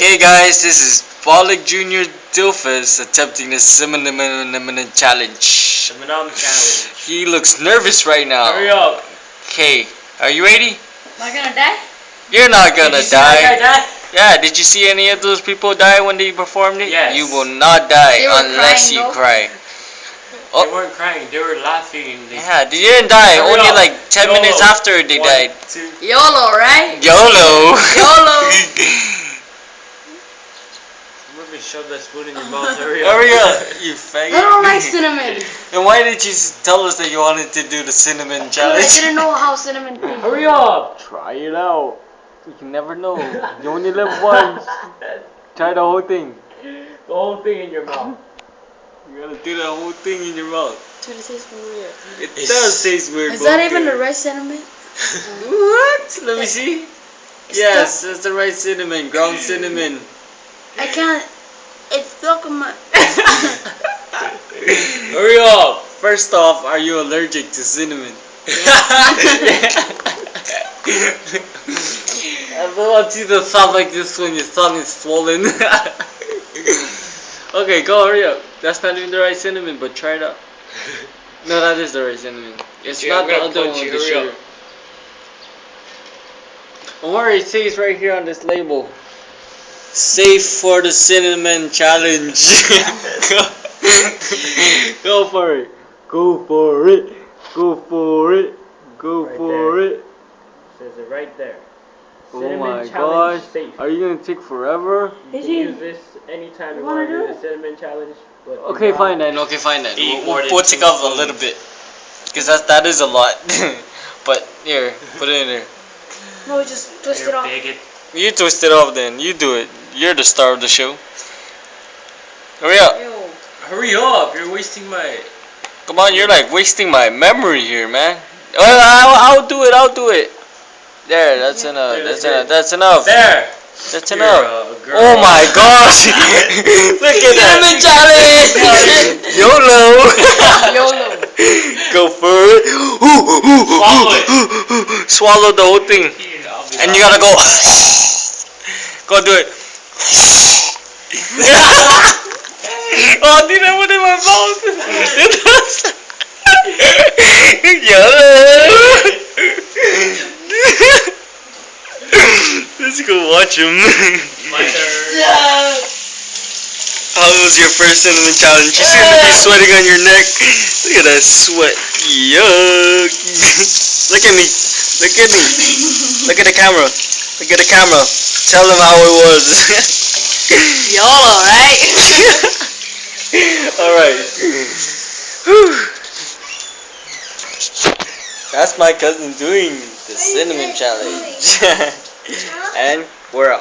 Okay, guys, this is Bollick Junior Dilfus attempting the cinnamon challenge. Cinnamon challenge. He looks nervous right now. Hurry up. Okay, are you ready? Am I gonna die? You're not gonna Did you see that die. guy die? Yeah, did you see any of those people die when they performed it? Yes. You will not die unless crying, you though. cry. They Oh. weren't crying. They were laughing. They Yeah, they didn't die. Hurry Only up. like 10 YOLO. minutes after they One, died. two. YOLO, right? YOLO. YOLO. Let me shove that spoon in your mouth. Hurry up. Hurry up, you faggot. I don't like cinnamon. And why did you tell us that you wanted to do the cinnamon challenge? I didn't know how cinnamon tastes. Hurry up. Try it out. You can never know. You only live once. Try the whole thing. the whole thing in your mouth. You gotta do the whole thing in your mouth. Dude, it tastes weird. It It's- does taste weird. Is that even the right cinnamon? What? Let me see. It's Yes, that's the right cinnamon. Ground cinnamon. I can't. It's stuck in. Hurry up. First off, are you allergic to cinnamon? I don't want you to sound like this when your tongue is swollen. okay, go hurry up. That's not even the right cinnamon, but try it out. No, that is the right cinnamon. It's Yeah, not the other one with the hurry sugar. up. Don't worry, it says right here on this label. Safe for the cinnamon challenge. Go for it. Go for it. Go for it. Go Right for there. it. Says it right there. Oh Cinnamon my challenge gosh. safe. Are you gonna take forever? You Is can he- use this anytime you You want wanna do do the cinnamon challenge. But Okay, fine then. Okay, fine then. Eat We'll, more we'll, than we'll take off a little bit. Because that, that is a lot. but here, put it in there. No, just twist it You're off. bigot. You twist it off then. You do it. You're the star of the show. Hurry up. Ew. Hurry up! You're wasting my. Come on, you're like wasting my memory here, man. Oh, well, I'll, I'll do it. I'll do it. There, that's enough. There, That's there. enough. That's enough. There. That's You're enough. a girl. Oh my gosh! Look at that. challenge. YOLO. YOLO. Go for it. Swallow Swallow the whole thing. Here, And you gotta go. go do it. Oh, dude, I it in my mouth. Yeah. Let's go watch him. My turn. How was your first cinnamon challenge? You seem to be sweating on your neck. Look at that sweat. Yuck. Look at me. Look at me. Look at the camera. Look at the camera. Tell them how it was. YOLO, right? Alright. That's my cousin doing the cinnamon challenge. and we're out.